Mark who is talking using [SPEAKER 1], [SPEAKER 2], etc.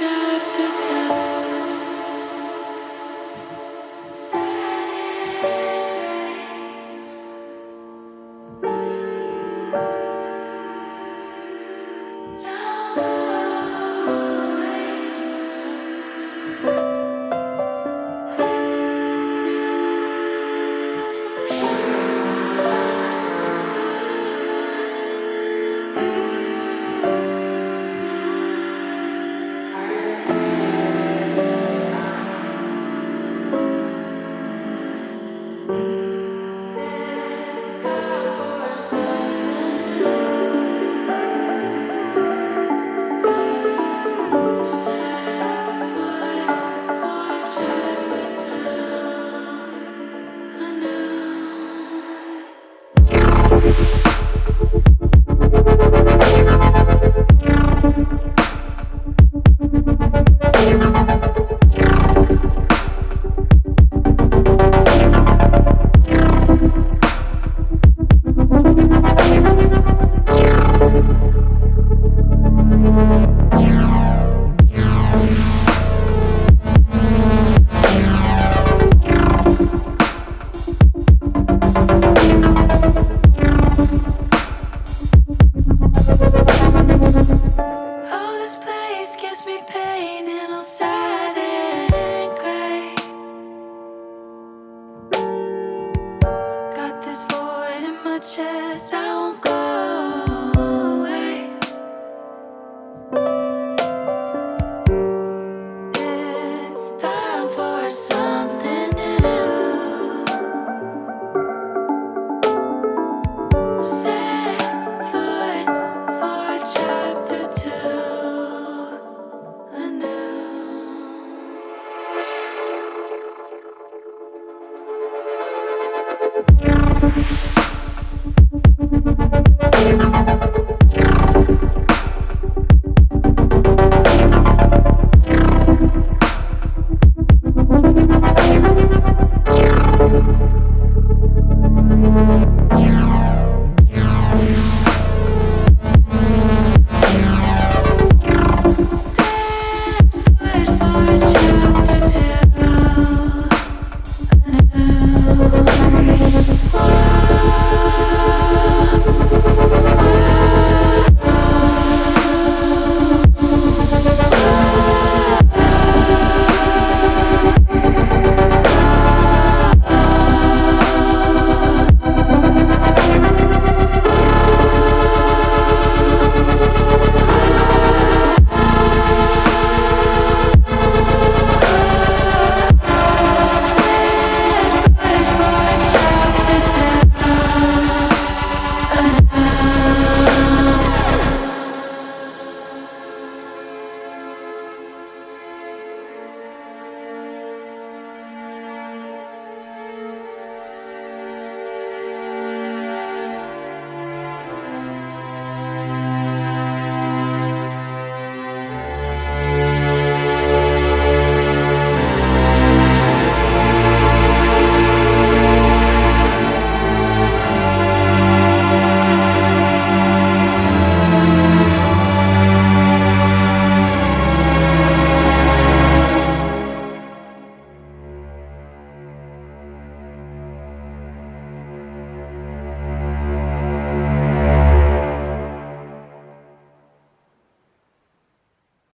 [SPEAKER 1] shadow. cause me pain and I'll and cry. Got this void in my chest